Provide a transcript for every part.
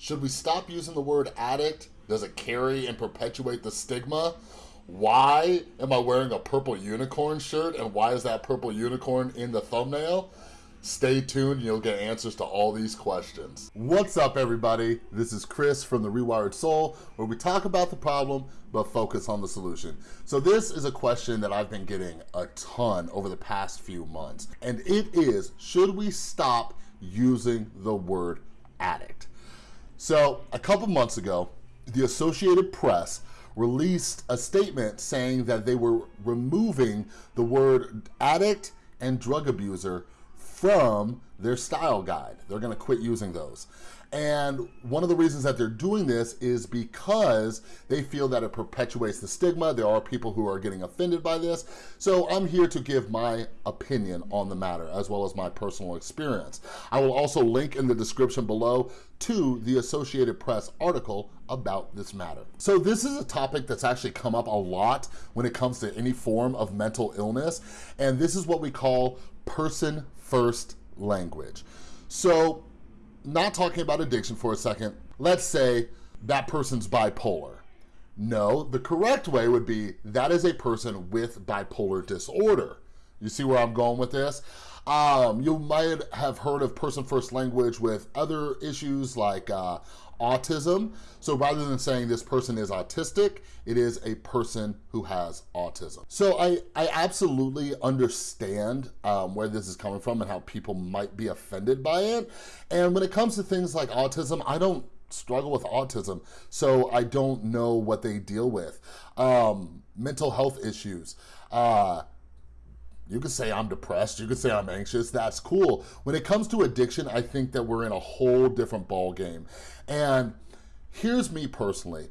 Should we stop using the word addict? Does it carry and perpetuate the stigma? Why am I wearing a purple unicorn shirt and why is that purple unicorn in the thumbnail? Stay tuned you'll get answers to all these questions. What's up everybody? This is Chris from The Rewired Soul where we talk about the problem but focus on the solution. So this is a question that I've been getting a ton over the past few months and it is, should we stop using the word addict? So a couple months ago, the Associated Press released a statement saying that they were removing the word addict and drug abuser from their style guide. They're gonna quit using those. And one of the reasons that they're doing this is because they feel that it perpetuates the stigma. There are people who are getting offended by this. So I'm here to give my opinion on the matter as well as my personal experience. I will also link in the description below to the Associated Press article about this matter. So this is a topic that's actually come up a lot when it comes to any form of mental illness. And this is what we call person first language. So not talking about addiction for a second, let's say that person's bipolar. No, the correct way would be that is a person with bipolar disorder. You see where I'm going with this? Um, you might have heard of person first language with other issues like uh, autism. So rather than saying this person is autistic, it is a person who has autism. So I, I absolutely understand um, where this is coming from and how people might be offended by it. And when it comes to things like autism, I don't struggle with autism, so I don't know what they deal with. Um, mental health issues. Uh, you could say I'm depressed, you could say I'm anxious, that's cool. When it comes to addiction, I think that we're in a whole different ball game. And here's me personally.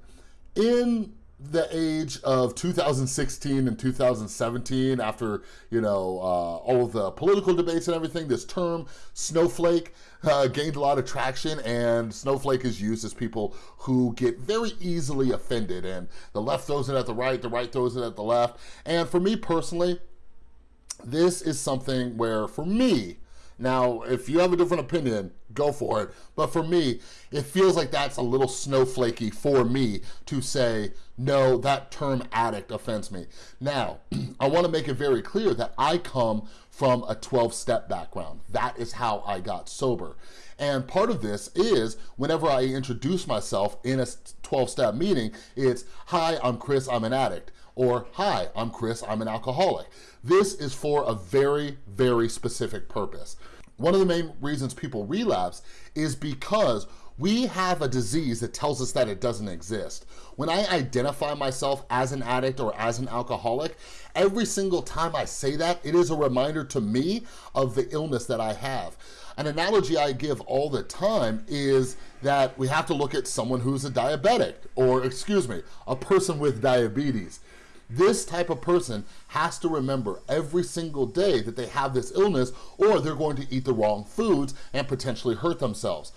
In the age of 2016 and 2017 after you know uh, all of the political debates and everything this term snowflake uh, gained a lot of traction and snowflake is used as people who get very easily offended and the left throws it at the right the right throws it at the left and for me personally this is something where for me now, if you have a different opinion, go for it. But for me, it feels like that's a little snowflakey for me to say, no, that term addict offends me. Now, I wanna make it very clear that I come from a 12-step background. That is how I got sober. And part of this is whenever I introduce myself in a 12-step meeting, it's, hi, I'm Chris, I'm an addict. Or, hi, I'm Chris, I'm an alcoholic. This is for a very, very specific purpose. One of the main reasons people relapse is because we have a disease that tells us that it doesn't exist. When I identify myself as an addict or as an alcoholic, every single time I say that, it is a reminder to me of the illness that I have. An analogy I give all the time is that we have to look at someone who's a diabetic, or excuse me, a person with diabetes. This type of person has to remember every single day that they have this illness or they're going to eat the wrong foods and potentially hurt themselves.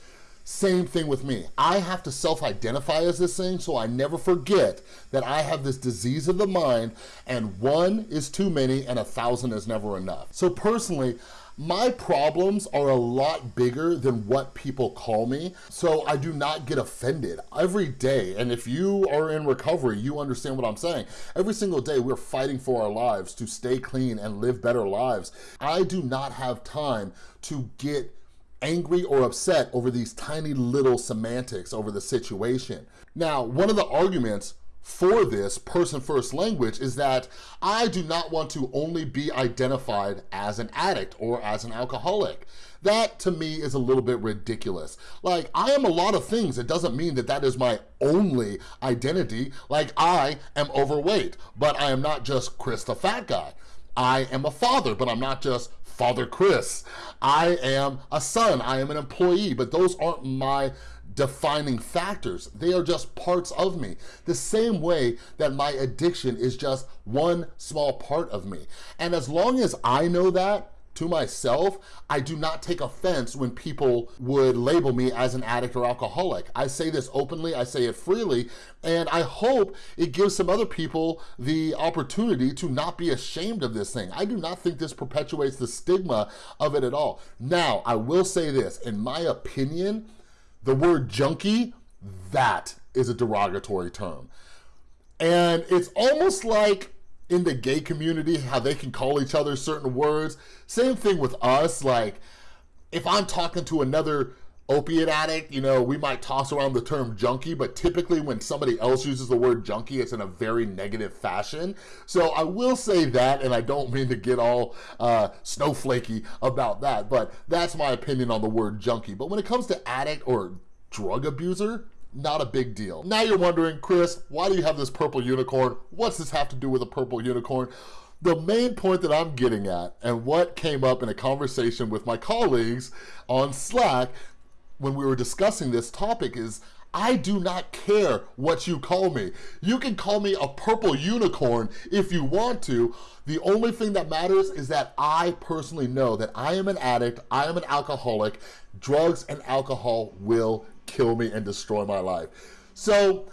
Same thing with me. I have to self-identify as this thing so I never forget that I have this disease of the mind and one is too many and a thousand is never enough. So personally, my problems are a lot bigger than what people call me, so I do not get offended every day. And if you are in recovery, you understand what I'm saying. Every single day, we're fighting for our lives to stay clean and live better lives. I do not have time to get angry or upset over these tiny little semantics over the situation. Now, one of the arguments for this person first language is that I do not want to only be identified as an addict or as an alcoholic. That to me is a little bit ridiculous. Like I am a lot of things. It doesn't mean that that is my only identity. Like I am overweight, but I am not just Chris the fat guy. I am a father, but I'm not just Father Chris. I am a son, I am an employee, but those aren't my defining factors. They are just parts of me. The same way that my addiction is just one small part of me. And as long as I know that, to myself, I do not take offense when people would label me as an addict or alcoholic. I say this openly, I say it freely, and I hope it gives some other people the opportunity to not be ashamed of this thing. I do not think this perpetuates the stigma of it at all. Now, I will say this, in my opinion, The word junkie, that is a derogatory term. And it's almost like in the gay community, how they can call each other certain words. Same thing with us. Like, if I'm talking to another opiate addict, you know, we might toss around the term junkie, but typically when somebody else uses the word junkie, it's in a very negative fashion. So I will say that, and I don't mean to get all uh, snowflakey about that, but that's my opinion on the word junkie. But when it comes to addict or drug abuser, not a big deal. Now you're wondering, Chris, why do you have this purple unicorn? What's this have to do with a purple unicorn? The main point that I'm getting at and what came up in a conversation with my colleagues on Slack when we were discussing this topic is I do not care what you call me. You can call me a purple unicorn if you want to. The only thing that matters is that I personally know that I am an addict, I am an alcoholic, drugs and alcohol will kill me and destroy my life. So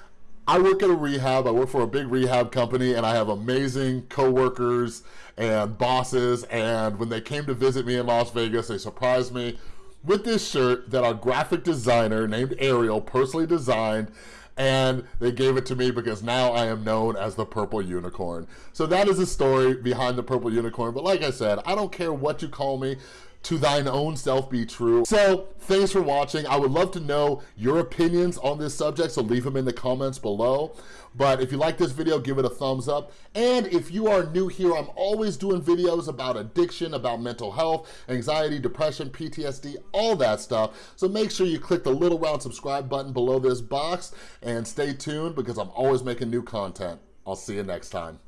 I work at a rehab, I work for a big rehab company and I have amazing coworkers and bosses and when they came to visit me in Las Vegas, they surprised me with this shirt that our graphic designer named Ariel personally designed and they gave it to me because now I am known as the Purple Unicorn. So that is the story behind the Purple Unicorn. But like I said, I don't care what you call me to thine own self be true. So thanks for watching. I would love to know your opinions on this subject, so leave them in the comments below. But if you like this video, give it a thumbs up. And if you are new here, I'm always doing videos about addiction, about mental health, anxiety, depression, PTSD, all that stuff. So make sure you click the little round subscribe button below this box and stay tuned because I'm always making new content. I'll see you next time.